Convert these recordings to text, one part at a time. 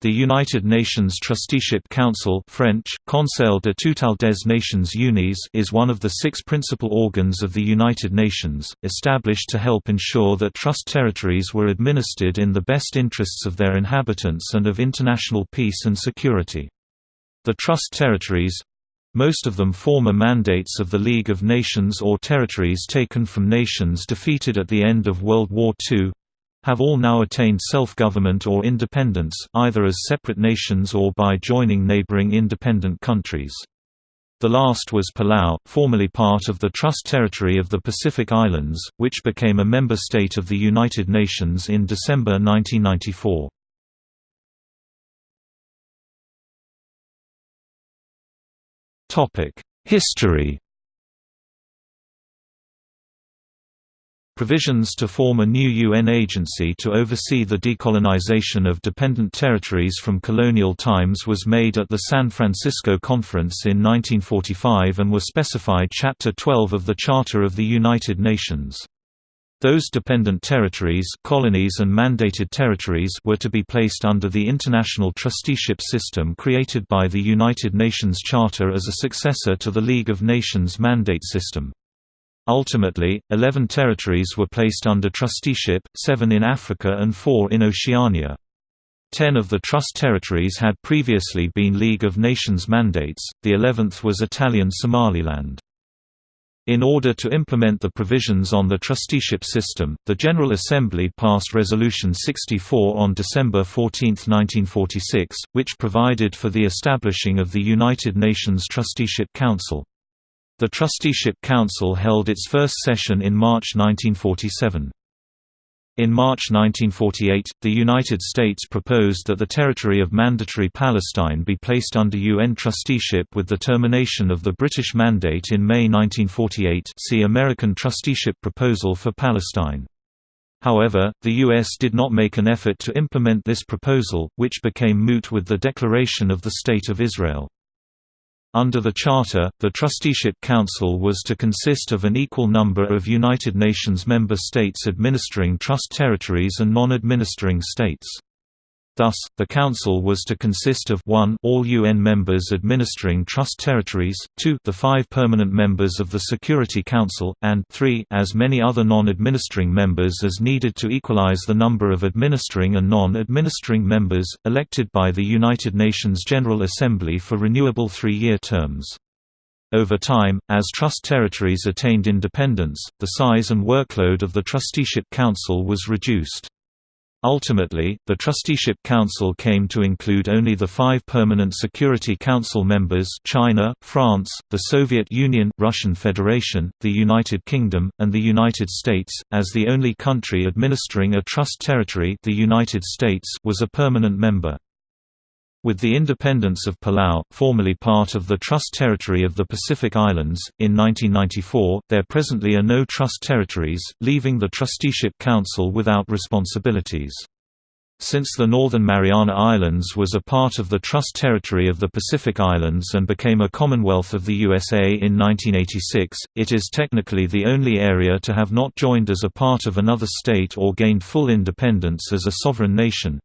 The United Nations Trusteeship Council French, Conseil de tutelle des Nations Unies is one of the six principal organs of the United Nations, established to help ensure that trust territories were administered in the best interests of their inhabitants and of international peace and security. The trust territories—most of them former mandates of the League of Nations or territories taken from nations defeated at the end of World War II, have all now attained self-government or independence, either as separate nations or by joining neighboring independent countries. The last was Palau, formerly part of the Trust Territory of the Pacific Islands, which became a member state of the United Nations in December 1994. History Provisions to form a new UN agency to oversee the decolonization of dependent territories from colonial times was made at the San Francisco Conference in 1945 and were specified Chapter 12 of the Charter of the United Nations. Those dependent territories colonies and mandated territories were to be placed under the international trusteeship system created by the United Nations Charter as a successor to the League of Nations mandate system. Ultimately, 11 territories were placed under trusteeship, seven in Africa and four in Oceania. Ten of the trust territories had previously been League of Nations mandates, the eleventh was Italian Somaliland. In order to implement the provisions on the trusteeship system, the General Assembly passed Resolution 64 on December 14, 1946, which provided for the establishing of the United Nations Trusteeship Council. The Trusteeship Council held its first session in March 1947. In March 1948, the United States proposed that the territory of Mandatory Palestine be placed under UN trusteeship with the termination of the British Mandate in May 1948 see American Trusteeship Proposal for Palestine. However, the U.S. did not make an effort to implement this proposal, which became moot with the declaration of the State of Israel. Under the Charter, the Trusteeship Council was to consist of an equal number of United Nations member states administering trust territories and non-administering states. Thus, the Council was to consist of 1 all UN members administering trust territories, 2 the five permanent members of the Security Council, and 3 as many other non-administering members as needed to equalize the number of administering and non-administering members, elected by the United Nations General Assembly for renewable three-year terms. Over time, as trust territories attained independence, the size and workload of the Trusteeship Council was reduced. Ultimately, the Trusteeship Council came to include only the five permanent Security Council members China, France, the Soviet Union, Russian Federation, the United Kingdom, and the United States, as the only country administering a trust territory the United States was a permanent member. With the independence of Palau, formerly part of the Trust Territory of the Pacific Islands, in 1994, there presently are no trust territories, leaving the Trusteeship Council without responsibilities. Since the Northern Mariana Islands was a part of the Trust Territory of the Pacific Islands and became a Commonwealth of the USA in 1986, it is technically the only area to have not joined as a part of another state or gained full independence as a sovereign nation.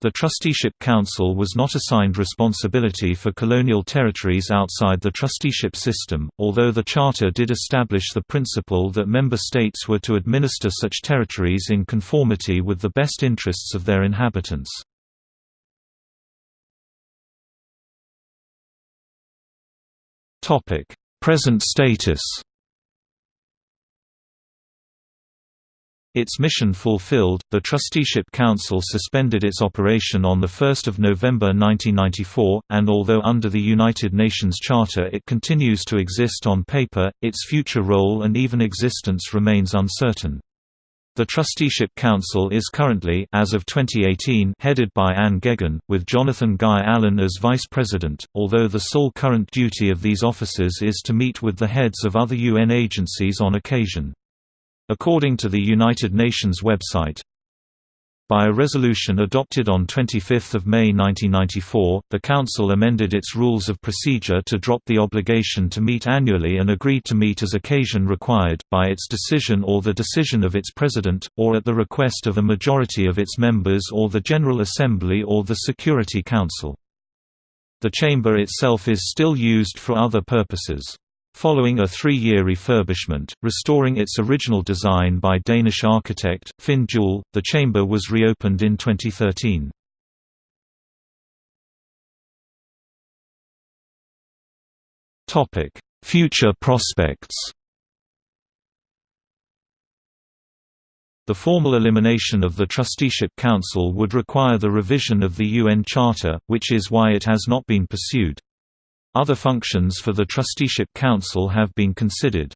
The Trusteeship Council was not assigned responsibility for colonial territories outside the trusteeship system, although the Charter did establish the principle that member states were to administer such territories in conformity with the best interests of their inhabitants. Present status Its mission fulfilled, the Trusteeship Council suspended its operation on 1 November 1994, and although under the United Nations Charter it continues to exist on paper, its future role and even existence remains uncertain. The Trusteeship Council is currently as of 2018 headed by Anne Geoghegan, with Jonathan Guy Allen as Vice President, although the sole current duty of these officers is to meet with the heads of other UN agencies on occasion. According to the United Nations website, By a resolution adopted on 25 May 1994, the Council amended its rules of procedure to drop the obligation to meet annually and agreed to meet as occasion required, by its decision or the decision of its President, or at the request of a majority of its members or the General Assembly or the Security Council. The chamber itself is still used for other purposes. Following a three-year refurbishment, restoring its original design by Danish architect, Finn Juhl, the chamber was reopened in 2013. Future prospects The formal elimination of the Trusteeship Council would require the revision of the UN Charter, which is why it has not been pursued. Other functions for the Trusteeship Council have been considered.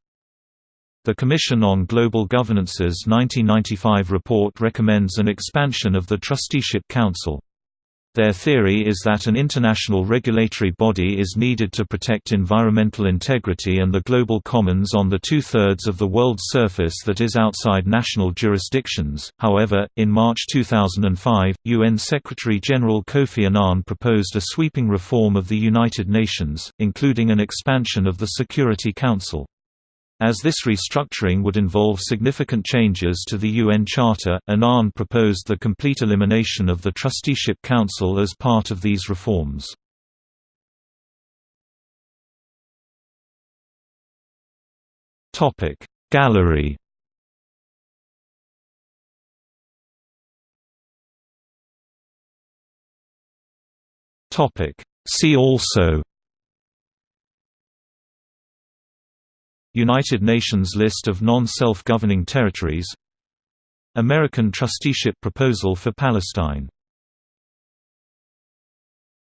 The Commission on Global Governance's 1995 report recommends an expansion of the Trusteeship Council. Their theory is that an international regulatory body is needed to protect environmental integrity and the global commons on the two-thirds of the world's surface that is outside national jurisdictions. However, in March 2005, UN Secretary-General Kofi Annan proposed a sweeping reform of the United Nations, including an expansion of the Security Council. As this restructuring would involve significant changes to the UN Charter, Annan proposed the complete elimination of the Trusteeship Council as part of these reforms. Gallery See also United Nations list of non-self-governing territories. American trusteeship proposal for Palestine